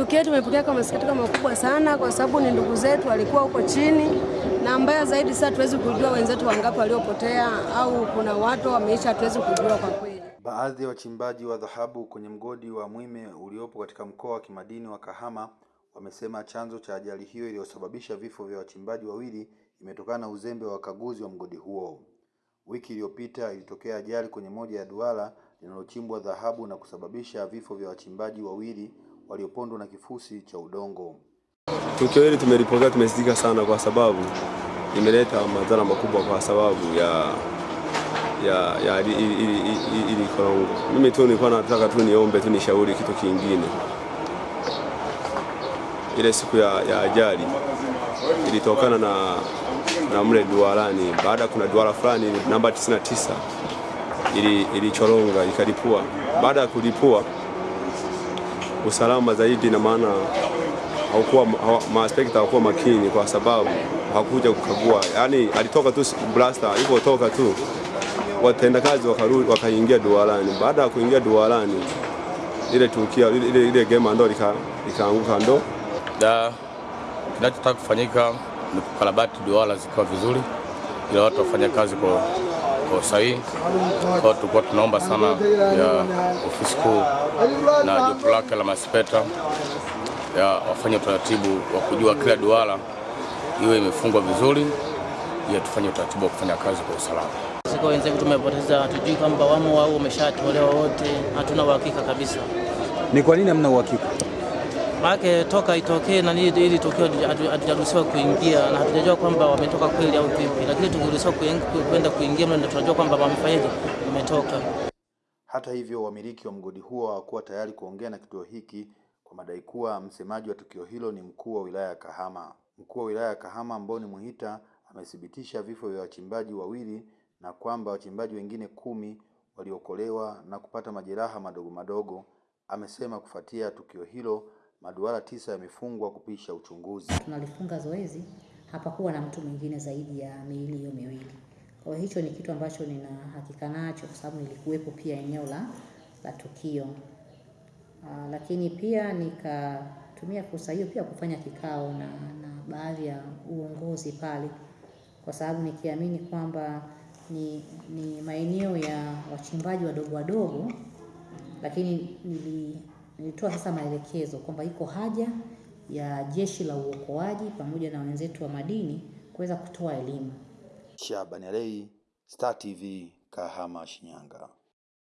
Tukio tumepokea kwa masikitiko makubwa sana, kwa sababu ni ndugu zetu walikuwa huko chini, na mbaya zaidi sasa hatuwezi kujua wenzetu wangapi waliopotea au kuna watu wameisha, hatuwezi kujua kwa kweli. Baadhi ya wachimbaji wa dhahabu kwenye mgodi wa Mwime uliopo katika mkoa wa kimadini wa Kahama wamesema chanzo cha ajali hiyo iliyosababisha vifo vya wachimbaji wawili imetokana na uzembe wa wakaguzi wa mgodi huo. Wiki iliyopita ilitokea ajali kwenye moja ya duara linalochimbwa dhahabu na kusababisha vifo vya wachimbaji wawili waliopondwa na kifusi cha udongo. Tukio hili tumelipokea, tumesikitika sana kwa sababu imeleta madhara makubwa kwa sababu ya ya ya ili, ili, ili, ili korongo. Mimi tu nilikuwa nataka tu niombe tu nishauri kitu kingine. Ile siku ya, ya ajali ilitokana na na mle duarani, baada kuna duara fulani namba 99 ili ilichoronga ikalipua. Baada ya kulipua usalama zaidi, na maana haukuwa maaspekta hawakuwa makini, kwa sababu hakuja kukagua. Yani alitoka tu blaster, ilipotoka tu watendakazi wakarudi wakaingia duarani. Baada ya kuingia duarani, ile tukia ile, ile gema ndo likaanguka ndo da kinachotaka kufanyika ni kukarabati duara zikawa vizuri, ila watu wafanya kazi kwa kwa usahihi. Kwa tulikuwa tunaomba sana ya ofisi kuu na jopo lake la maspeta ya wafanye utaratibu wa kujua kila duara iwe imefungwa vizuri, ya tufanye utaratibu wa kufanya kazi kwa usalama. Siko wenzetu tumepoteza, hatujui kwamba wamo au wameshatolewa wote, hatuna uhakika kabisa. Ni kwa nini hamna uhakika? Maana toka itokee na ili tukio hatujaruhusiwa kuingia na hatujajua kwamba wametoka kweli au vipi, lakini tukiruhusiwa kwenda kuingia mle tunajua kwamba wamefanyaje, wametoka. Hata hivyo, wamiliki wa mgodi huo hawakuwa tayari kuongea na kituo hiki kwa madai kuwa msemaji wa tukio hilo ni mkuu wa wilaya ya Kahama. Mkuu wa wilaya ya Kahama Mboni Muhita amethibitisha vifo vya wachimbaji wawili na kwamba wachimbaji wengine kumi waliokolewa na kupata majeraha madogo madogo. Amesema kufuatia tukio hilo maduara tisa yamefungwa kupisha uchunguzi. Tunalifunga zoezi, hapakuwa na mtu mwingine zaidi ya miili hiyo miwili. Kwa hiyo hicho ni kitu ambacho nina hakika nacho kwa sababu nilikuwepo pia eneo la, la tukio. Aa, lakini pia nikatumia fursa hiyo pia kufanya kikao na, na baadhi ya uongozi pale, kwa sababu nikiamini kwamba ni, ni maeneo ya wachimbaji wadogo wadogo, lakini nili nilitoa sasa maelekezo kwamba iko haja ya jeshi la uokoaji pamoja na wenzetu wa madini kuweza kutoa elimu. Shabani Alei, Star TV, Kahama, Shinyanga.